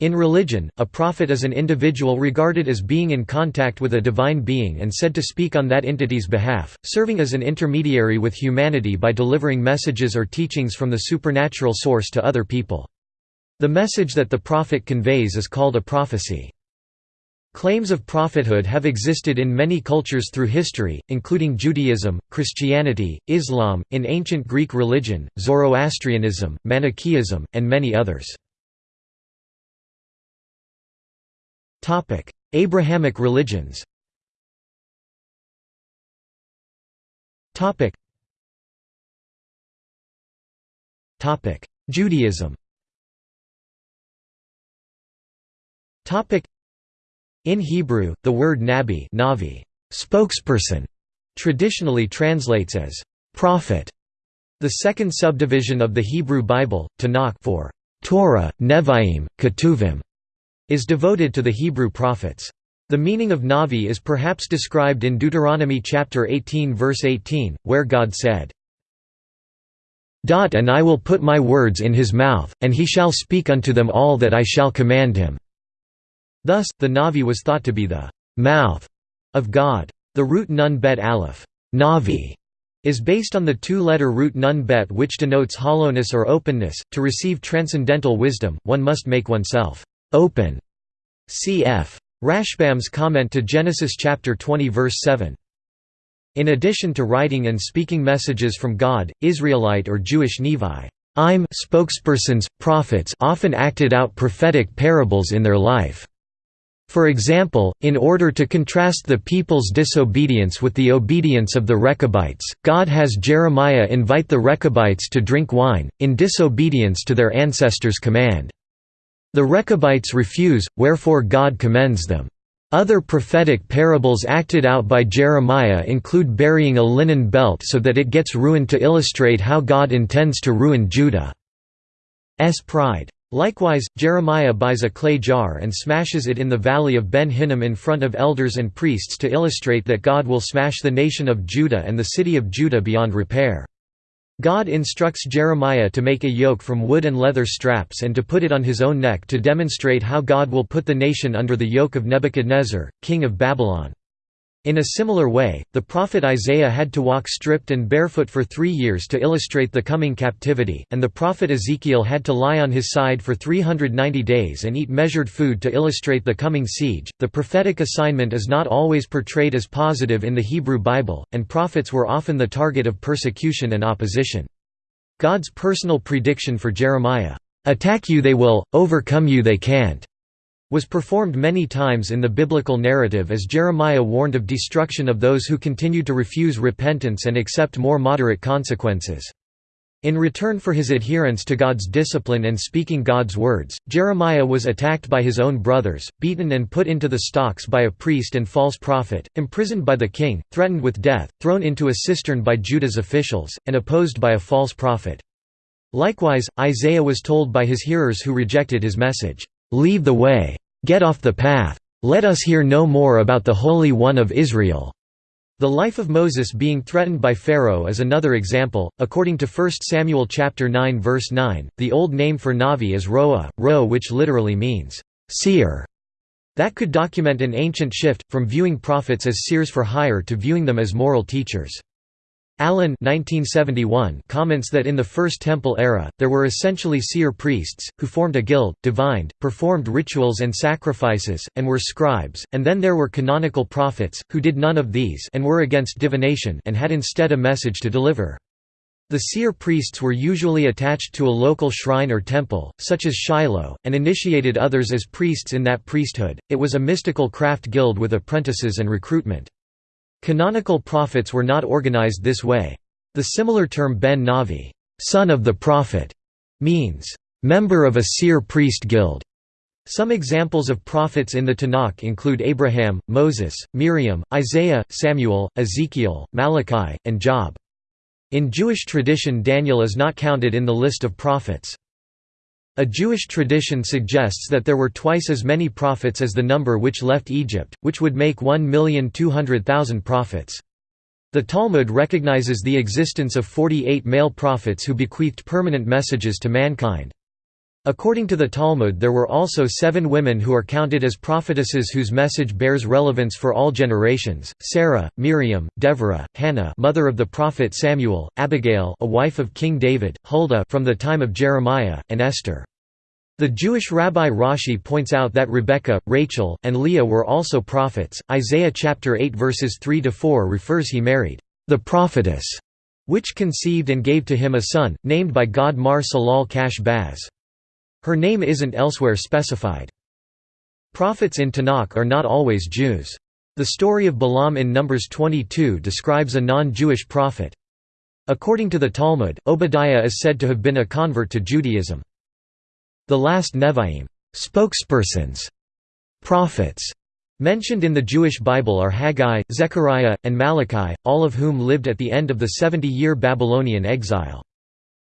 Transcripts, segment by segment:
In religion, a prophet is an individual regarded as being in contact with a divine being and said to speak on that entity's behalf, serving as an intermediary with humanity by delivering messages or teachings from the supernatural source to other people. The message that the prophet conveys is called a prophecy. Claims of prophethood have existed in many cultures through history, including Judaism, Christianity, Islam, in ancient Greek religion, Zoroastrianism, Manichaeism, and many others. Abrahamic religions Judaism In Hebrew, the word nabi navi, spokesperson, traditionally translates as prophet. The second subdivision of the Hebrew Bible, Tanakh for Torah, Nevi'im, Ketuvim, is devoted to the Hebrew prophets. The meaning of Navi is perhaps described in Deuteronomy chapter 18 verse 18, where God said, "And I will put my words in his mouth, and he shall speak unto them all that I shall command him." Thus, the Navi was thought to be the mouth of God. The root nun bet aleph Navi, is based on the two-letter root nun bet which denotes hollowness or openness. To receive transcendental wisdom, one must make oneself open. Cf. Rashbam's comment to Genesis chapter 20 verse 7. In addition to writing and speaking messages from God, Israelite or Jewish Nevi I'm spokespersons, prophets often acted out prophetic parables in their life. For example, in order to contrast the people's disobedience with the obedience of the Rechabites, God has Jeremiah invite the Rechabites to drink wine, in disobedience to their ancestors' command. The Rechabites refuse, wherefore God commends them. Other prophetic parables acted out by Jeremiah include burying a linen belt so that it gets ruined to illustrate how God intends to ruin Judah's pride. Likewise, Jeremiah buys a clay jar and smashes it in the valley of Ben Hinnom in front of elders and priests to illustrate that God will smash the nation of Judah and the city of Judah beyond repair. God instructs Jeremiah to make a yoke from wood and leather straps and to put it on his own neck to demonstrate how God will put the nation under the yoke of Nebuchadnezzar, king of Babylon. In a similar way, the prophet Isaiah had to walk stripped and barefoot for three years to illustrate the coming captivity, and the prophet Ezekiel had to lie on his side for 390 days and eat measured food to illustrate the coming siege. The prophetic assignment is not always portrayed as positive in the Hebrew Bible, and prophets were often the target of persecution and opposition. God's personal prediction for Jeremiah, Attack you they will, overcome you they can't was performed many times in the biblical narrative as Jeremiah warned of destruction of those who continued to refuse repentance and accept more moderate consequences. In return for his adherence to God's discipline and speaking God's words, Jeremiah was attacked by his own brothers, beaten and put into the stocks by a priest and false prophet, imprisoned by the king, threatened with death, thrown into a cistern by Judah's officials, and opposed by a false prophet. Likewise, Isaiah was told by his hearers who rejected his message, Leave the way. Get off the path. Let us hear no more about the Holy One of Israel. The life of Moses being threatened by Pharaoh is another example. According to 1 Samuel chapter 9 verse 9, the old name for Navi is Roa, Ro which literally means seer. That could document an ancient shift, from viewing prophets as seers for hire to viewing them as moral teachers. Allen 1971 comments that in the First Temple era, there were essentially seer priests, who formed a guild, divined, performed rituals and sacrifices, and were scribes, and then there were canonical prophets, who did none of these and were against divination and had instead a message to deliver. The seer priests were usually attached to a local shrine or temple, such as Shiloh, and initiated others as priests in that priesthood. It was a mystical craft guild with apprentices and recruitment. Canonical prophets were not organized this way. The similar term Ben Navi son of the prophet", means, "...member of a seer priest guild". Some examples of prophets in the Tanakh include Abraham, Moses, Miriam, Isaiah, Samuel, Ezekiel, Malachi, and Job. In Jewish tradition Daniel is not counted in the list of prophets. A Jewish tradition suggests that there were twice as many prophets as the number which left Egypt, which would make 1,200,000 prophets. The Talmud recognizes the existence of 48 male prophets who bequeathed permanent messages to mankind. According to the Talmud there were also seven women who are counted as prophetesses whose message bears relevance for all generations, Sarah, Miriam, Deborah, Hannah mother of the prophet Samuel, Abigail a wife of King David, Huldah from the time of Jeremiah, and Esther. The Jewish rabbi Rashi points out that Rebekah, Rachel, and Leah were also prophets. Isaiah chapter 8 verses 3 to 4 refers he married the prophetess, which conceived and gave to him a son, named by God Maher-shalal-hash-baz. Her name isn't elsewhere specified. Prophets in Tanakh are not always Jews. The story of Balaam in Numbers 22 describes a non-Jewish prophet. According to the Talmud, Obadiah is said to have been a convert to Judaism. The last Nevi'im spokespersons, prophets, mentioned in the Jewish Bible are Haggai, Zechariah, and Malachi, all of whom lived at the end of the 70-year Babylonian exile.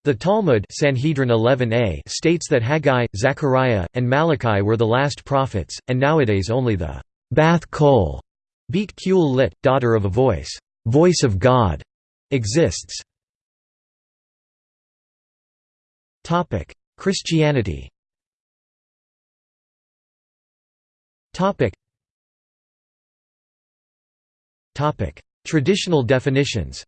The Talmud Sanhedrin 11a states that Haggai, Zechariah, and Malachi were the last prophets, and nowadays only the Bath Kol, Beat Kul Lit, daughter of a voice, voice of God, exists. Christianity. Traditional definitions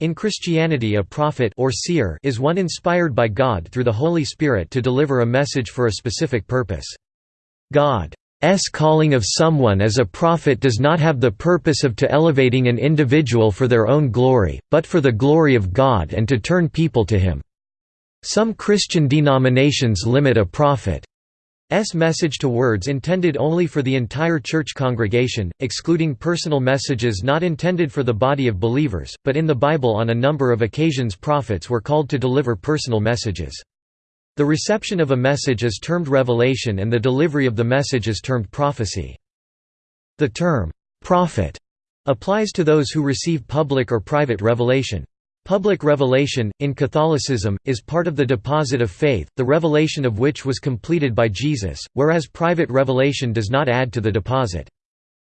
in Christianity a prophet or seer is one inspired by God through the Holy Spirit to deliver a message for a specific purpose. God's calling of someone as a prophet does not have the purpose of to elevating an individual for their own glory, but for the glory of God and to turn people to him. Some Christian denominations limit a prophet S message to words intended only for the entire church congregation, excluding personal messages not intended for the body of believers, but in the Bible on a number of occasions prophets were called to deliver personal messages. The reception of a message is termed revelation and the delivery of the message is termed prophecy. The term, prophet, applies to those who receive public or private revelation. Public revelation, in Catholicism, is part of the deposit of faith, the revelation of which was completed by Jesus, whereas private revelation does not add to the deposit.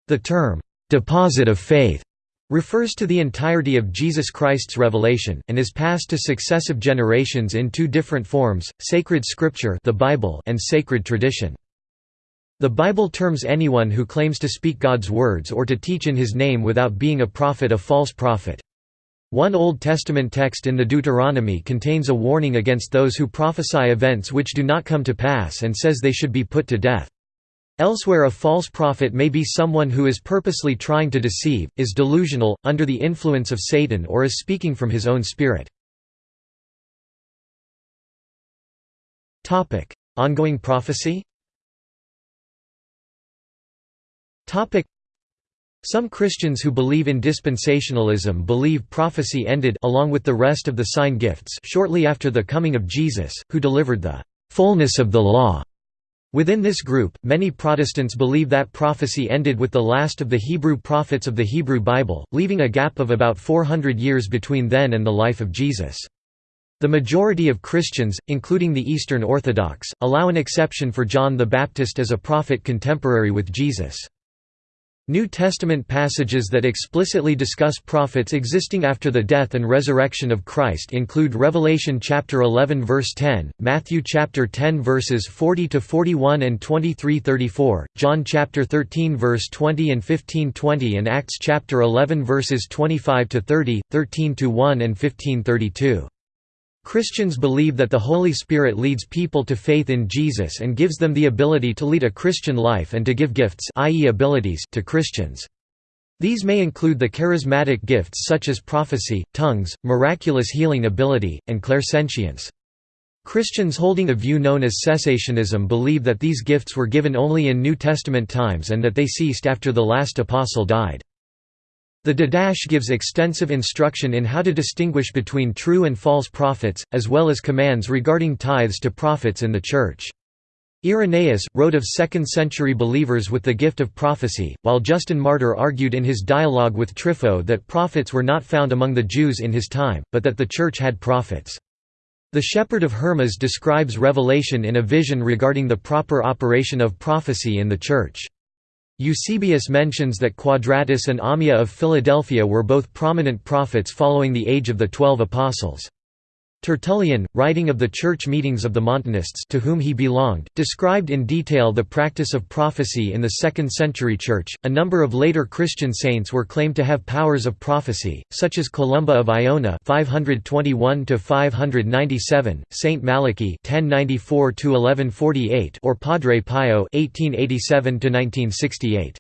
The term, "'deposit of faith' refers to the entirety of Jesus Christ's revelation, and is passed to successive generations in two different forms, sacred scripture the Bible and sacred tradition. The Bible terms anyone who claims to speak God's words or to teach in his name without being a prophet a false prophet. One Old Testament text in the Deuteronomy contains a warning against those who prophesy events which do not come to pass and says they should be put to death. Elsewhere a false prophet may be someone who is purposely trying to deceive, is delusional, under the influence of Satan or is speaking from his own spirit. Ongoing prophecy some Christians who believe in dispensationalism believe prophecy ended along with the rest of the sign gifts shortly after the coming of Jesus, who delivered the fullness of the law. Within this group, many Protestants believe that prophecy ended with the last of the Hebrew prophets of the Hebrew Bible, leaving a gap of about 400 years between then and the life of Jesus. The majority of Christians, including the Eastern Orthodox, allow an exception for John the Baptist as a prophet contemporary with Jesus. New Testament passages that explicitly discuss prophets existing after the death and resurrection of Christ include Revelation chapter 11 verse 10, Matthew chapter 10 verses 40 to 41 and 23-34, John chapter 13 verse 20 and 15-20 and Acts chapter 11 verses 25 to 30, 13 to 1 and 15-32. Christians believe that the Holy Spirit leads people to faith in Jesus and gives them the ability to lead a Christian life and to give gifts i.e. abilities to Christians. These may include the charismatic gifts such as prophecy, tongues, miraculous healing ability, and clairsentience. Christians holding a view known as cessationism believe that these gifts were given only in New Testament times and that they ceased after the last apostle died. The Didache gives extensive instruction in how to distinguish between true and false prophets, as well as commands regarding tithes to prophets in the Church. Irenaeus, wrote of 2nd-century believers with the gift of prophecy, while Justin Martyr argued in his dialogue with Trypho that prophets were not found among the Jews in his time, but that the Church had prophets. The Shepherd of Hermas describes revelation in a vision regarding the proper operation of prophecy in the Church. Eusebius mentions that Quadratus and Ammia of Philadelphia were both prominent prophets following the age of the Twelve Apostles. Tertullian, writing of the church meetings of the Montanists to whom he belonged, described in detail the practice of prophecy in the 2nd century church. A number of later Christian saints were claimed to have powers of prophecy, such as Columba of Iona (521 597), Saint Malachy (1094 1148), or Padre Pio (1887 1968).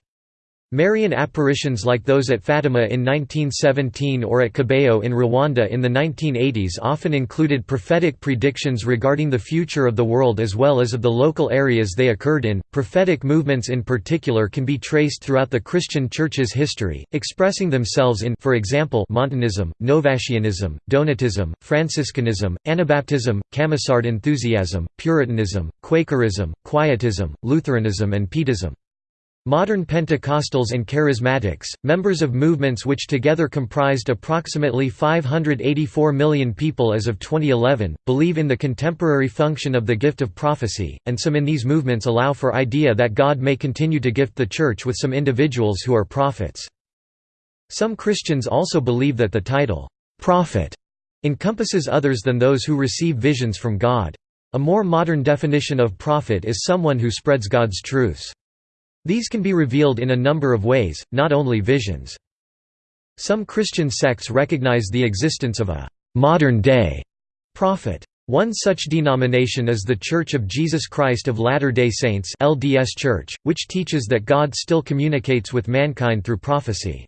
Marian apparitions like those at Fatima in 1917 or at Kibeho in Rwanda in the 1980s often included prophetic predictions regarding the future of the world as well as of the local areas they occurred in. Prophetic movements in particular can be traced throughout the Christian Church's history, expressing themselves in for example Montanism, Novatianism, Donatism, Franciscanism, Anabaptism, Camisard enthusiasm, Puritanism, Quakerism, Quietism, Lutheranism and Pietism. Modern Pentecostals and Charismatics, members of movements which together comprised approximately 584 million people as of 2011, believe in the contemporary function of the gift of prophecy, and some in these movements allow for idea that God may continue to gift the Church with some individuals who are prophets. Some Christians also believe that the title, prophet, encompasses others than those who receive visions from God. A more modern definition of prophet is someone who spreads God's truths. These can be revealed in a number of ways, not only visions. Some Christian sects recognize the existence of a «modern-day» prophet. One such denomination is the Church of Jesus Christ of Latter-day Saints LDS Church, which teaches that God still communicates with mankind through prophecy.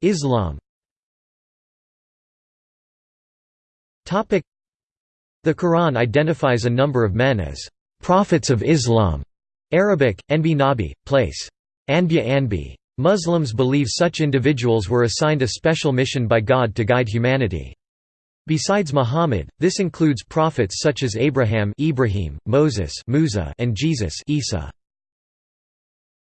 Islam The Quran identifies a number of men as Prophets of Islam, Arabic, Anbi Nabi, place. Anbiya Anbi. Muslims believe such individuals were assigned a special mission by God to guide humanity. Besides Muhammad, this includes prophets such as Abraham Ibrahim, Moses Musa, and Jesus Isa.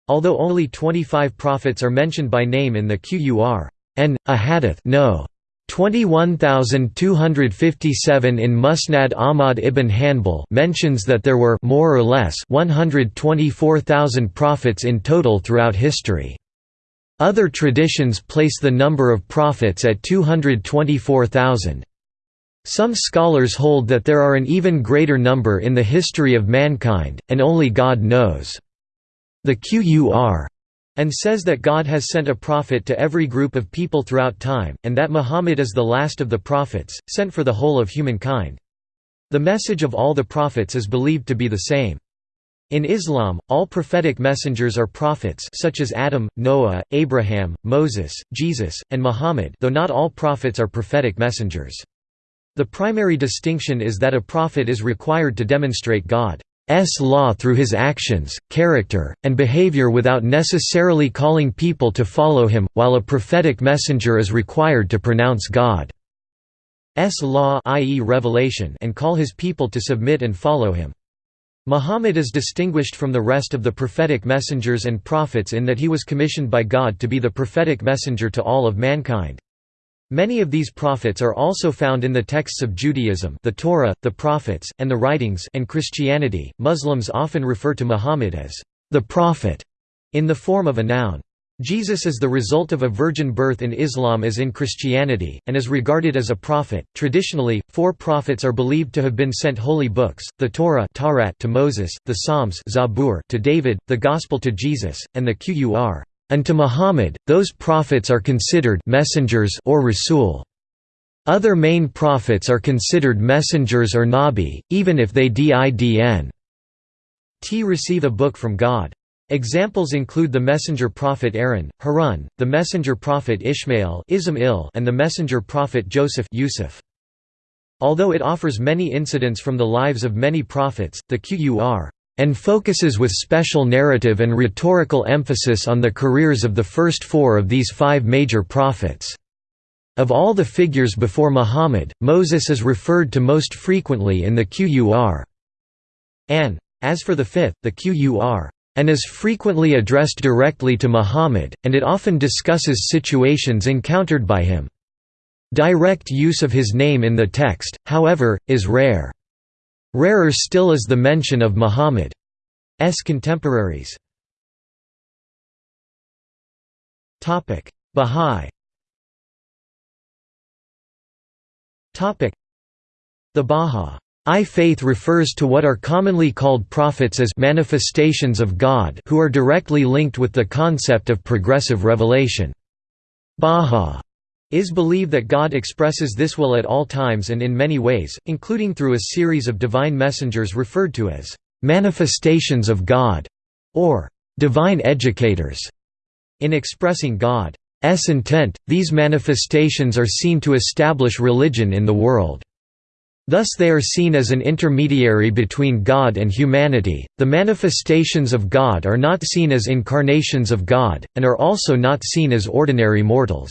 Although only 25 prophets are mentioned by name in the Qur'an, a hadith no. 21257 in Musnad Ahmad ibn Hanbal mentions that there were more or less 124,000 prophets in total throughout history. Other traditions place the number of prophets at 224,000. Some scholars hold that there are an even greater number in the history of mankind, and only God knows. The Qur and says that God has sent a prophet to every group of people throughout time, and that Muhammad is the last of the prophets, sent for the whole of humankind. The message of all the prophets is believed to be the same. In Islam, all prophetic messengers are prophets such as Adam, Noah, Abraham, Moses, Jesus, and Muhammad though not all prophets are prophetic messengers. The primary distinction is that a prophet is required to demonstrate God S law through his actions, character, and behavior without necessarily calling people to follow him, while a prophetic messenger is required to pronounce God's law i.e. revelation and call his people to submit and follow him. Muhammad is distinguished from the rest of the prophetic messengers and prophets in that he was commissioned by God to be the prophetic messenger to all of mankind. Many of these prophets are also found in the texts of Judaism, the Torah, the prophets, and the writings, and Christianity. Muslims often refer to Muhammad as the prophet in the form of a noun. Jesus is the result of a virgin birth in Islam as in Christianity, and is regarded as a prophet. Traditionally, four prophets are believed to have been sent holy books: the Torah to Moses, the Psalms to David, the Gospel to Jesus, and the Qur'an and to Muhammad, those prophets are considered messengers or rasul. Other main prophets are considered messengers or nabi, even if they didn't receive a book from God. Examples include the messenger prophet Aaron, Harun, the messenger prophet Ishmael and the messenger prophet Joseph Yusuf. Although it offers many incidents from the lives of many prophets, the Qur'an and focuses with special narrative and rhetorical emphasis on the careers of the first four of these five major prophets. Of all the figures before Muhammad, Moses is referred to most frequently in the Qur'an. As for the fifth, the Qur'an and is frequently addressed directly to Muhammad, and it often discusses situations encountered by him. Direct use of his name in the text, however, is rare. Rarer still is the mention of Muhammad's contemporaries. Bahá'í The Bahá'í faith refers to what are commonly called prophets as manifestations of God who are directly linked with the concept of progressive revelation. Baha is believed that God expresses this will at all times and in many ways, including through a series of divine messengers referred to as manifestations of God or divine educators. In expressing God's intent, these manifestations are seen to establish religion in the world. Thus they are seen as an intermediary between God and humanity. The manifestations of God are not seen as incarnations of God, and are also not seen as ordinary mortals.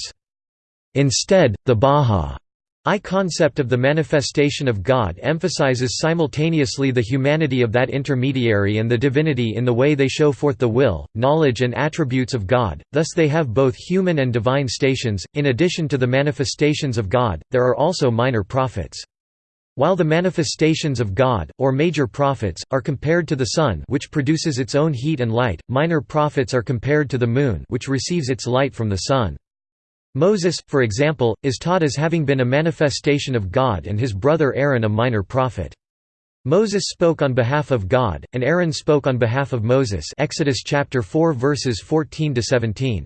Instead, the Bahá'í concept of the manifestation of God emphasizes simultaneously the humanity of that intermediary and the divinity in the way they show forth the will, knowledge and attributes of God, thus they have both human and divine stations. In addition to the manifestations of God, there are also minor prophets. While the manifestations of God, or major prophets, are compared to the sun which produces its own heat and light, minor prophets are compared to the moon which receives its light from the sun. Moses, for example, is taught as having been a manifestation of God and his brother Aaron a minor prophet. Moses spoke on behalf of God, and Aaron spoke on behalf of Moses Exodus chapter 4 verses 14 to 17.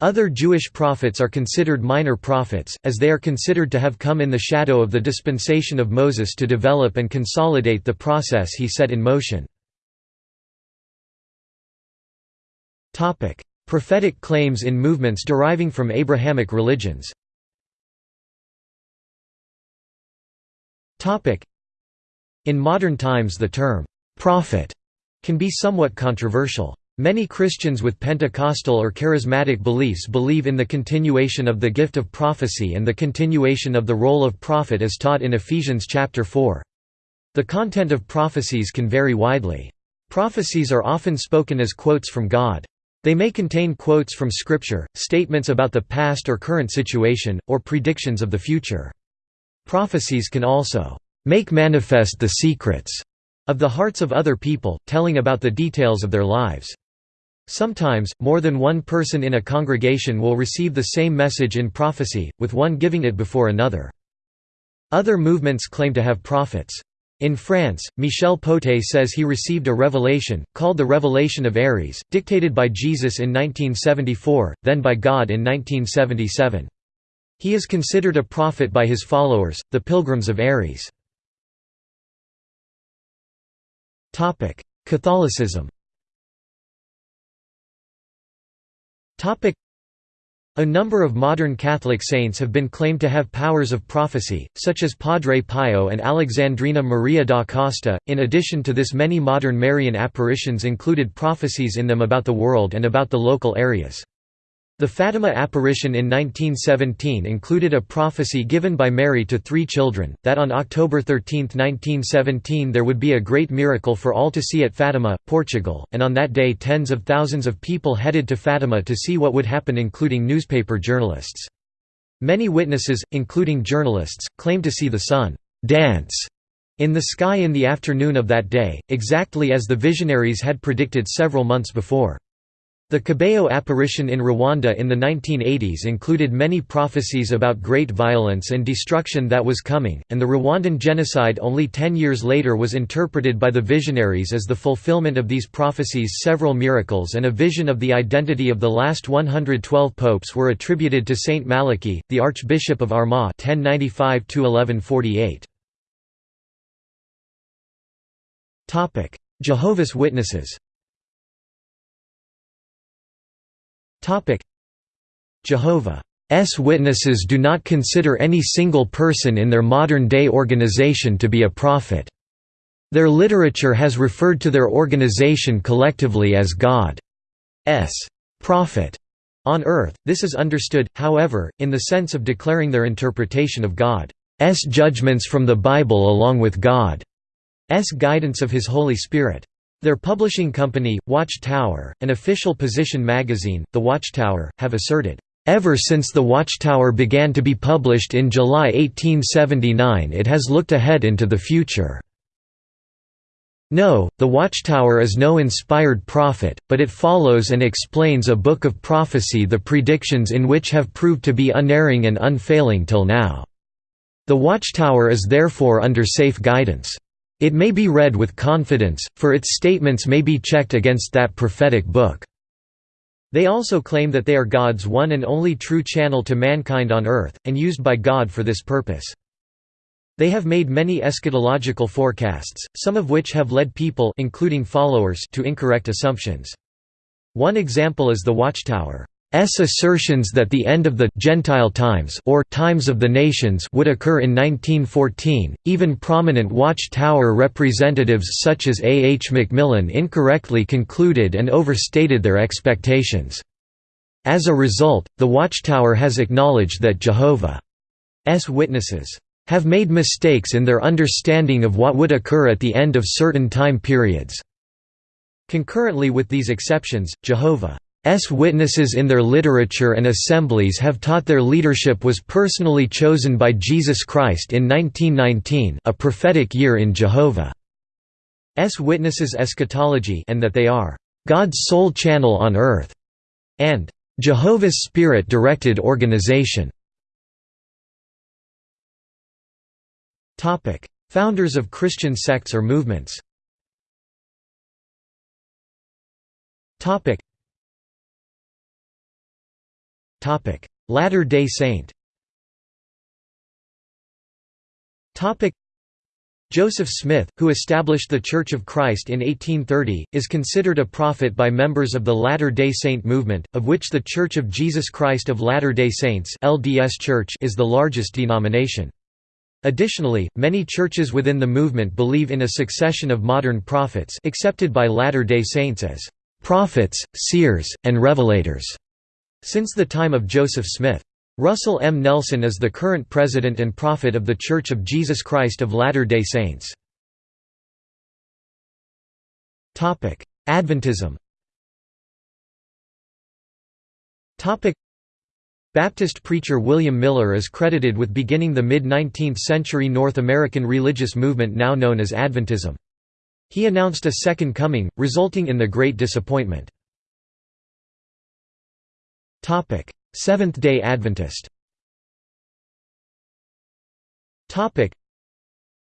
Other Jewish prophets are considered minor prophets, as they are considered to have come in the shadow of the dispensation of Moses to develop and consolidate the process he set in motion. Prophetic claims in movements deriving from Abrahamic religions In modern times the term, "'prophet' can be somewhat controversial. Many Christians with Pentecostal or charismatic beliefs believe in the continuation of the gift of prophecy and the continuation of the role of prophet as taught in Ephesians chapter 4. The content of prophecies can vary widely. Prophecies are often spoken as quotes from God. They may contain quotes from Scripture, statements about the past or current situation, or predictions of the future. Prophecies can also make manifest the secrets of the hearts of other people, telling about the details of their lives. Sometimes, more than one person in a congregation will receive the same message in prophecy, with one giving it before another. Other movements claim to have prophets. In France, Michel Potet says he received a revelation, called the Revelation of Aries, dictated by Jesus in 1974, then by God in 1977. He is considered a prophet by his followers, the Pilgrims of Aries. Catholicism a number of modern Catholic saints have been claimed to have powers of prophecy, such as Padre Pio and Alexandrina Maria da Costa. In addition to this, many modern Marian apparitions included prophecies in them about the world and about the local areas. The Fatima apparition in 1917 included a prophecy given by Mary to three children, that on October 13, 1917 there would be a great miracle for all to see at Fatima, Portugal, and on that day tens of thousands of people headed to Fatima to see what would happen including newspaper journalists. Many witnesses, including journalists, claimed to see the sun «dance» in the sky in the afternoon of that day, exactly as the visionaries had predicted several months before. The Kibeho apparition in Rwanda in the 1980s included many prophecies about great violence and destruction that was coming, and the Rwandan genocide only ten years later was interpreted by the visionaries as the fulfillment of these prophecies. Several miracles and a vision of the identity of the last 112 popes were attributed to Saint Malachy, the Archbishop of Armagh 1095 Jehovah's Witnesses Jehovah's Witnesses do not consider any single person in their modern-day organization to be a prophet. Their literature has referred to their organization collectively as God's prophet on earth. This is understood, however, in the sense of declaring their interpretation of God's judgments from the Bible along with God's guidance of His Holy Spirit. Their publishing company, Watchtower, an official position magazine, The Watchtower, have asserted, "...ever since The Watchtower began to be published in July 1879 it has looked ahead into the future." No, the Watchtower is no inspired prophet, but it follows and explains a book of prophecy the predictions in which have proved to be unerring and unfailing till now. The Watchtower is therefore under safe guidance. It may be read with confidence, for its statements may be checked against that prophetic book. They also claim that they are God's one and only true channel to mankind on earth, and used by God for this purpose. They have made many eschatological forecasts, some of which have led people including followers to incorrect assumptions. One example is the Watchtower. S assertions that the end of the Gentile times or times of the nations would occur in 1914. Even prominent Watchtower representatives such as A. H. Macmillan incorrectly concluded and overstated their expectations. As a result, the Watchtower has acknowledged that Jehovah's Witnesses have made mistakes in their understanding of what would occur at the end of certain time periods. Concurrently with these exceptions, Jehovah's Witnesses in their literature and assemblies have taught their leadership was personally chosen by Jesus Christ in 1919 a prophetic year in Jehovah's Witnesses eschatology and that they are God's sole channel on earth, and Jehovah's Spirit-directed organization. Founders of Christian sects or movements. Latter-day Saint. Joseph Smith, who established the Church of Christ in 1830, is considered a prophet by members of the Latter-day Saint movement, of which the Church of Jesus Christ of Latter-day Saints (LDS Church) is the largest denomination. Additionally, many churches within the movement believe in a succession of modern prophets accepted by Latter-day Saints as prophets, seers, and revelators, since the time of Joseph Smith. Russell M. Nelson is the current president and prophet of The Church of Jesus Christ of Latter-day Saints. Adventism Baptist preacher William Miller is credited with beginning the mid-19th century North American religious movement now known as Adventism. He announced a second coming, resulting in the Great Disappointment. Seventh-day Adventist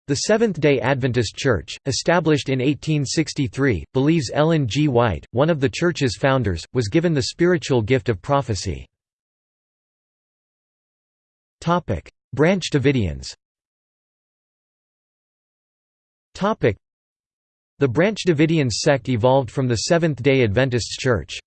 the Seventh-day Adventist Church, established in 1863, believes Ellen G. White, one of the church's founders, was given the spiritual gift of prophecy. Branch Davidians The Branch Davidians sect evolved from the Seventh-day Adventist Church.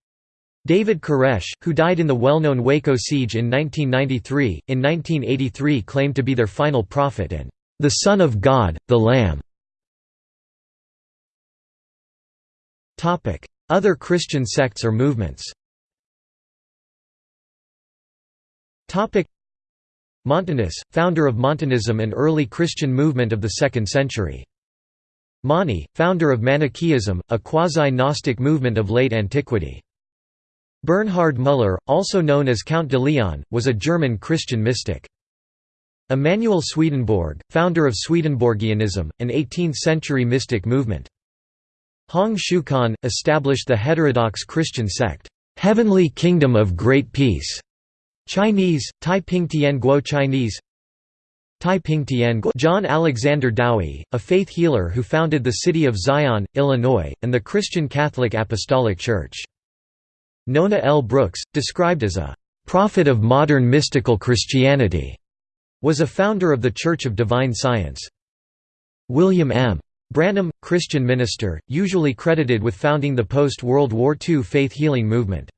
David Koresh, who died in the well-known Waco siege in 1993, in 1983 claimed to be their final prophet and the Son of God, the Lamb. Other Christian sects or movements Montanus, founder of Montanism and early Christian movement of the 2nd century. Mani, founder of Manichaeism, a quasi-Gnostic movement of late antiquity. Bernhard Müller, also known as Count de Leon, was a German Christian mystic. Emanuel Swedenborg, founder of Swedenborgianism, an 18th-century mystic movement. Hong Xiuquan, established the heterodox Christian sect, "'Heavenly Kingdom of Great Peace' Chinese, Tai Ping Tian Guo Chinese Tai Ping Tian Guo John Alexander Dowie, a faith healer who founded the city of Zion, Illinois, and the Christian Catholic Apostolic Church. Nona L. Brooks, described as a «prophet of modern mystical Christianity», was a founder of the Church of Divine Science. William M. Branham, Christian minister, usually credited with founding the post-World War II faith healing movement.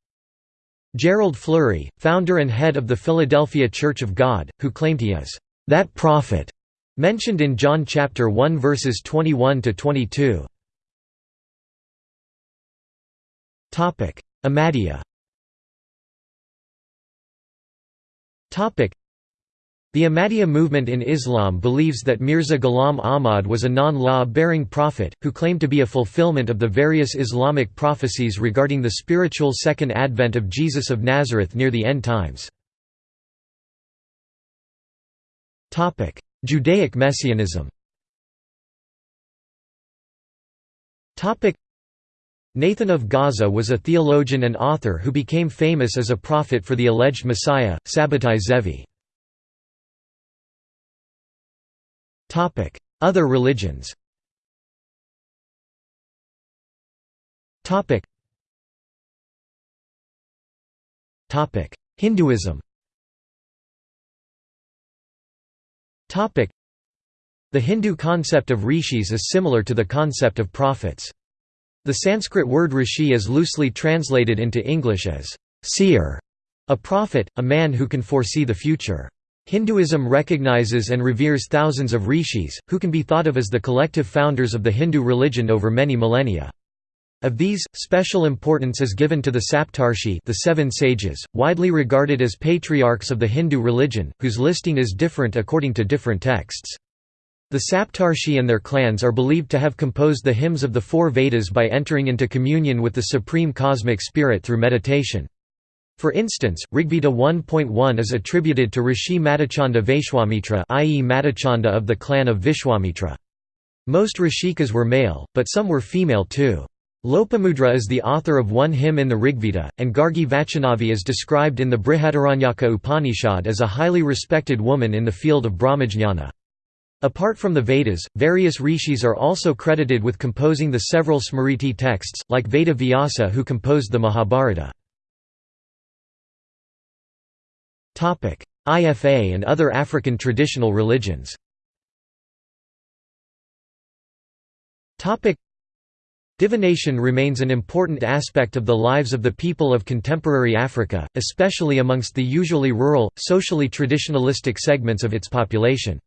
Gerald Flurry, founder and head of the Philadelphia Church of God, who claimed he is that prophet mentioned in John chapter 1 verses 21 to 22. Topic: Ahmadiyya. The Ahmadiyya movement in Islam believes that Mirza Ghulam Ahmad was a non-law-bearing prophet, who claimed to be a fulfillment of the various Islamic prophecies regarding the spiritual second advent of Jesus of Nazareth near the end times. Judaic Messianism Nathan of Gaza was a theologian and author who became famous as a prophet for the alleged Messiah, Sabbatai Zevi. Other religions Hinduism The Hindu concept of rishis is similar to the concept of prophets. The Sanskrit word rishi is loosely translated into English as seer, a prophet, a man who can foresee the future. Hinduism recognizes and reveres thousands of rishis, who can be thought of as the collective founders of the Hindu religion over many millennia. Of these, special importance is given to the Saptarshi the seven sages, widely regarded as patriarchs of the Hindu religion, whose listing is different according to different texts. The Saptarshi and their clans are believed to have composed the hymns of the four Vedas by entering into communion with the supreme cosmic spirit through meditation. For instance, Rigveda 1.1 is attributed to Rishi Madhuchhanda Vaishwamitra i.e. Madhuchhanda of the clan of Vishwamitra. Most Rishikas were male, but some were female too. Lopamudra is the author of one hymn in the Rigveda, and Gargi Vachanavi is described in the Brihadaranyaka Upanishad as a highly respected woman in the field of Brahmajnana. Apart from the Vedas, various rishis are also credited with composing the several Smriti texts, like Veda Vyasa who composed the Mahabharata. IFA and other African traditional religions Divination remains an important aspect of the lives of the people of contemporary Africa, especially amongst the usually rural, socially traditionalistic segments of its population.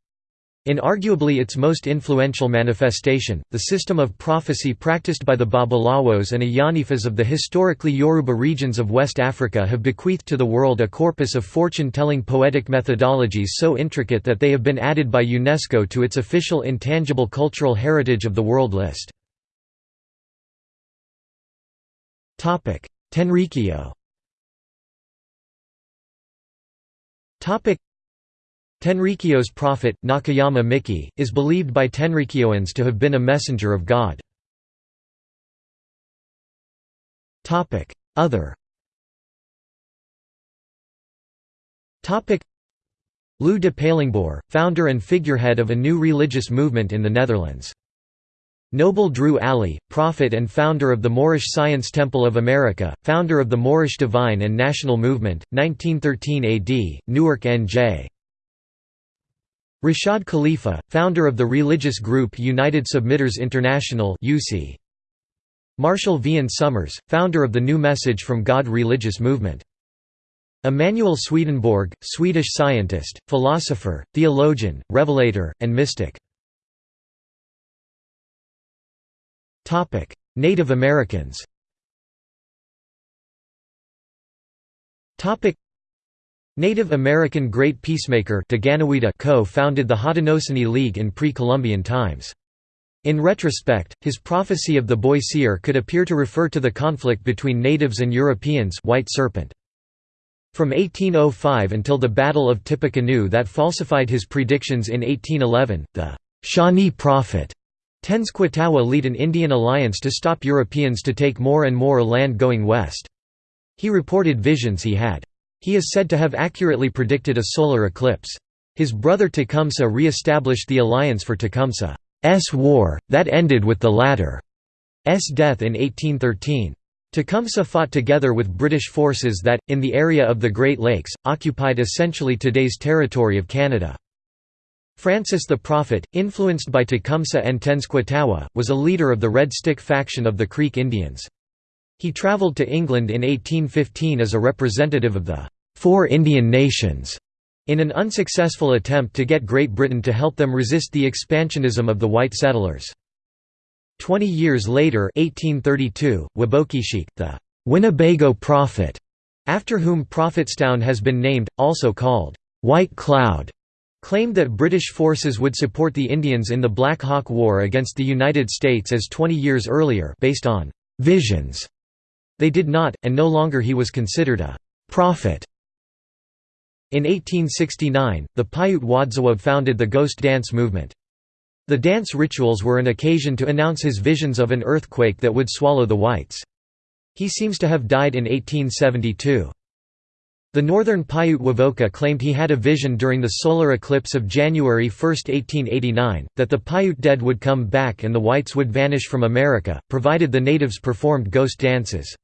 In arguably its most influential manifestation, the system of prophecy practiced by the Babalawos and Ayanifas of the historically Yoruba regions of West Africa have bequeathed to the world a corpus of fortune-telling poetic methodologies so intricate that they have been added by UNESCO to its official Intangible Cultural Heritage of the World list. Tenrikyo Tenrikyo's prophet, Nakayama Miki, is believed by Tenrikyoans to have been a messenger of God. Other Lou de Palingboer, founder and figurehead of a new religious movement in the Netherlands. Noble Drew Ali, prophet and founder of the Moorish Science Temple of America, founder of the Moorish Divine and National Movement, 1913 AD, Newark N.J. Rashad Khalifa, founder of the religious group United Submitters International. Marshall Vian Summers, founder of the New Message from God religious movement. Emanuel Swedenborg, Swedish scientist, philosopher, theologian, revelator, and mystic. Native Americans Native American Great Peacemaker co-founded the Haudenosaunee League in pre-Columbian times. In retrospect, his prophecy of the boy seer could appear to refer to the conflict between natives and Europeans White Serpent. From 1805 until the Battle of Tippecanoe that falsified his predictions in 1811, the Shawnee Prophet Tenskwatawa lead an Indian alliance to stop Europeans to take more and more land going west. He reported visions he had. He is said to have accurately predicted a solar eclipse. His brother Tecumseh re-established the alliance for Tecumseh's war, that ended with the latter's death in 1813. Tecumseh fought together with British forces that, in the area of the Great Lakes, occupied essentially today's territory of Canada. Francis the Prophet, influenced by Tecumseh and Tenskwatawa, was a leader of the Red Stick faction of the Creek Indians. He travelled to England in 1815 as a representative of the Four Indian Nations in an unsuccessful attempt to get Great Britain to help them resist the expansionism of the white settlers. Twenty years later 1832, Wabokieshiek, the Winnebago Prophet, after whom Prophetstown has been named, also called White Cloud, claimed that British forces would support the Indians in the Black Hawk War against the United States as 20 years earlier based on «visions». They did not, and no longer he was considered a «prophet». In 1869, the Paiute Wodziwob founded the Ghost Dance movement. The dance rituals were an occasion to announce his visions of an earthquake that would swallow the whites. He seems to have died in 1872. The northern Paiute Wovoka claimed he had a vision during the solar eclipse of January 1, 1889, that the Paiute dead would come back and the whites would vanish from America, provided the natives performed ghost dances.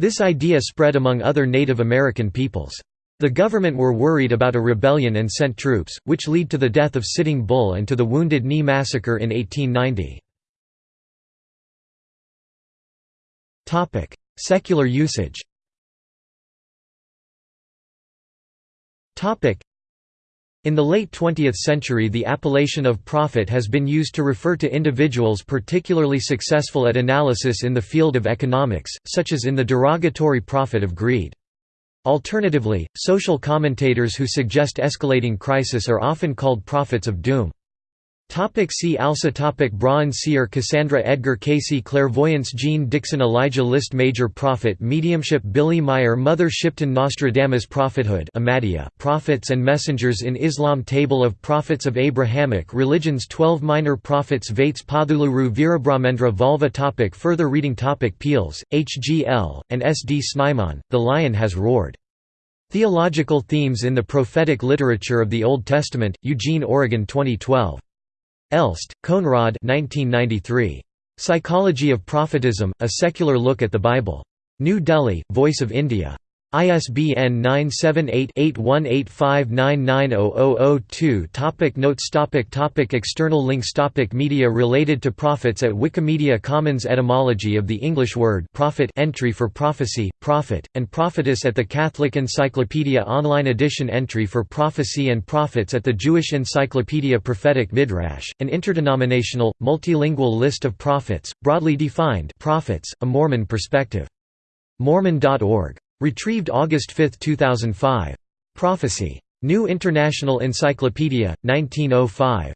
This idea spread among other Native American peoples. The government were worried about a rebellion and sent troops, which lead to the death of Sitting Bull and to the Wounded Knee Massacre in 1890. Secular usage In the late 20th century the appellation of prophet has been used to refer to individuals particularly successful at analysis in the field of economics, such as in the derogatory prophet of greed. Alternatively, social commentators who suggest escalating crisis are often called prophets of doom. Topic see also topic Brahan Seer Cassandra Edgar Cayce Clairvoyance Jeane Dixon Elijah List Major Prophet Mediumship Billy Meier Mother Shipton Nostradamus Prophethood Ahmadiyya, Prophets and Messengers in Islam Table of Prophets of Abrahamic Religions 12 Minor Prophets Vates Potuluri Veerabrahmendra Valva topic Further reading topic Peels, H. G. L., and S. D. Snyman, The Lion Has Roared. Theological Themes in the Prophetic Literature of the Old Testament, Eugene, Oregon 2012. Elst, Konrad 1993. Psychology of Prophetism, A Secular Look at the Bible. New Delhi, Voice of India. ISBN 978-8185990002 Topic Notes topic topic External links topic Media related to prophets at Wikimedia Commons Etymology of the English word prophet entry for prophecy, prophet, and prophetess at the Catholic Encyclopedia Online Edition Entry for prophecy and prophets at the Jewish Encyclopedia Prophetic Midrash, an interdenominational, multilingual list of prophets, broadly defined prophets, a Mormon perspective. Mormon.org Retrieved August 5, 2005. Prophecy. New International Encyclopedia, 1905.